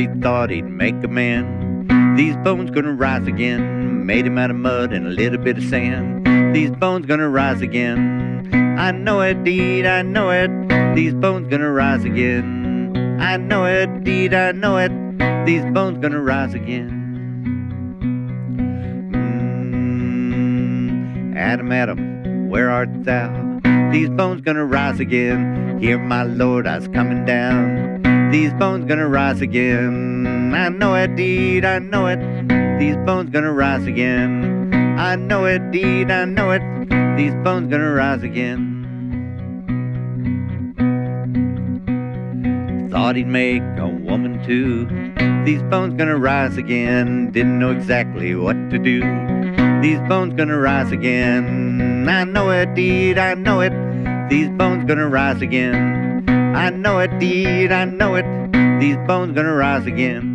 he thought he'd make a man. These bones gonna rise again. Made him out of mud and a little bit of sand. These bones gonna rise again. I know it, deed, I know it. These bones gonna rise again. I know it, deed, I know it. These bones gonna rise again. Mm, Adam, Adam, where art thou? These bones gonna rise again. Hear my Lord, I's coming down. These bones gonna rise again. I know it, deed, I know it. These bones gonna rise again. I know it, deed, I know it. These bones gonna rise again. Thought he'd make a woman too. These bones gonna rise again. Didn't know exactly what to do. These bones gonna rise again. I know it, deed, I know it. These bones gonna rise again. I know it, deed, I know it. These bones gonna rise again.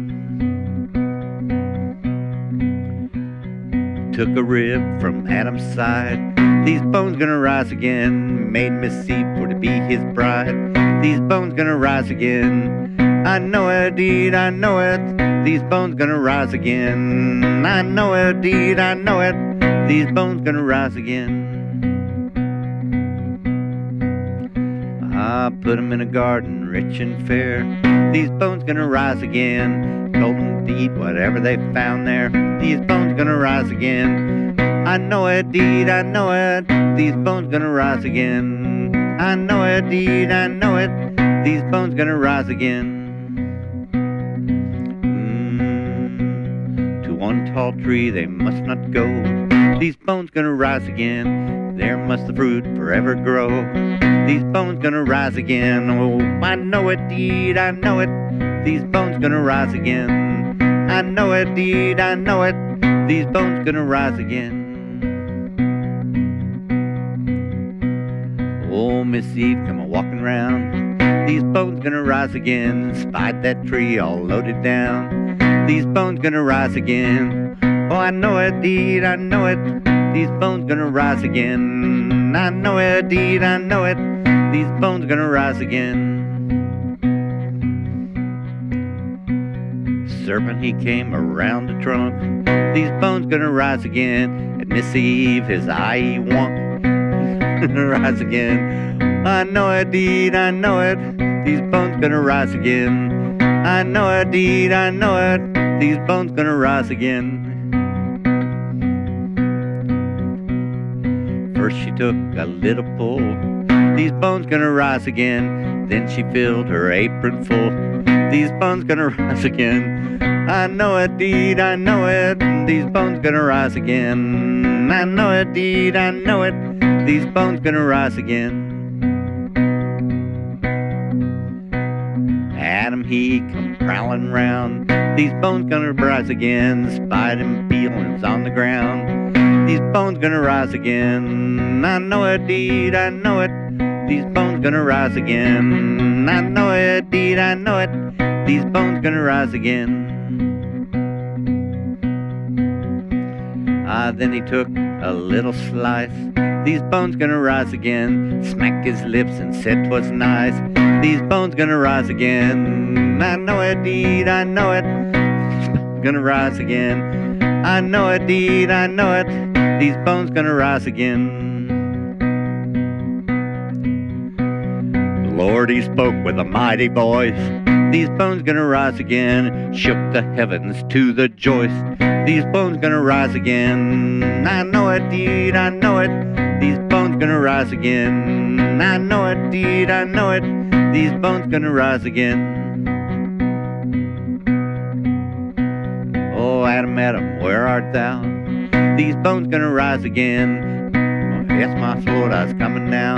Took a rib from Adam's side. These bones gonna rise again. Made me Eve for to be his bride. These bones gonna rise again. I know it, deed, I know it. These bones gonna rise again. I know it, deed, I know it. These bones gonna rise again. I put 'em in a garden, rich and fair. These bones gonna rise again. Golden deed, whatever they found there. These bones gonna rise again. I know it, deed, I know it. These bones gonna rise again. I know it, deed, I know it. These bones gonna rise again. Mm, to one tall tree they must not go. These bones gonna rise again. There must the fruit forever grow. These bones gonna rise again. Oh, I know it, deed, I know it. These bones gonna rise again. I know it, deed, I know it. These bones gonna rise again. Oh, Miss Eve, come a walking round. These bones gonna rise again. Spied that tree all loaded down. These bones gonna rise again. Oh, I know it, deed, I know it. These bones gonna rise again. I know it, deed, I know it. These bones gonna rise again. Serpent, he came around the trunk. These bones gonna rise again. And Miss Eve, his eye he wonk. rise again. I know it, deed, I know it. These bones gonna rise again. I know it, deed, I know it. These bones gonna rise again. First she took a little pull. These bones gonna rise again. Then she filled her apron full. These bones gonna rise again. I know it, deed, I know it. These bones gonna rise again. I know it, deed, I know it. These bones gonna rise again. Adam, he come prowling round. These bones gonna rise again. Spied him peelings on the ground. These bones gonna rise again. I know it, deed, I know it. These bones gonna rise again. I know it, deed, I know it. These bones gonna rise again. Ah, then he took a little slice. These bones gonna rise again. Smacked his lips and said 'twas nice. These bones gonna rise again. I know it, deed, I know it. Gonna rise again. I know it, deed, I know it. These bones gonna rise again. Lord, he spoke with a mighty voice. These bones gonna rise again. Shook the heavens to the joist. These bones gonna rise again. I know it, deed, I know it. These bones gonna rise again. I know it, deed, I know it. These bones gonna rise again. Oh, Adam, Adam, where art thou? These bones gonna rise again. Oh, yes, my Lord, I's coming now.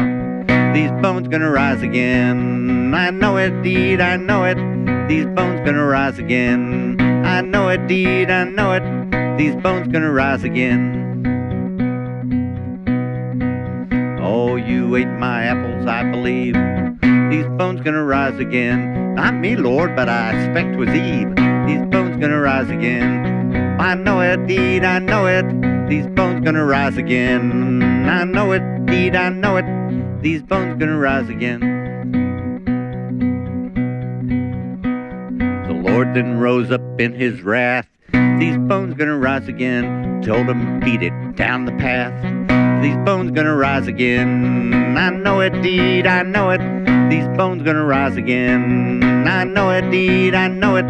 These bones gonna rise again. I know it, deed, I know it. These bones gonna rise again. I know it, deed, I know it. These bones gonna rise again. Oh, you ate my apples, I believe. These bones gonna rise again. Not me, Lord, but I expect 'twas Eve. These bones gonna rise again. I know it, deed, I know it. These bones gonna rise again. I know it, deed, I know it. These bones gonna rise again. The Lord then rose up in his wrath. These bones gonna rise again. Told him beat it down the path. These bones gonna rise again. I know it, deed, I know it. These bones gonna rise again. I know it, deed, I know it.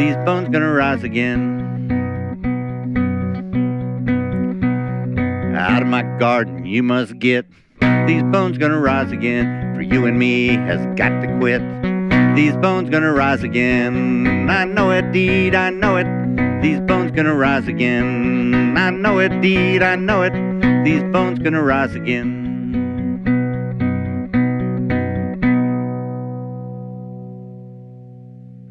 These bones gonna rise again. Out of my garden you must get. These bones gonna rise again. For you and me has got to quit. These bones gonna rise again. I know it, deed, I know it. These bones gonna rise again. I know it, deed, I know it. These bones gonna rise again.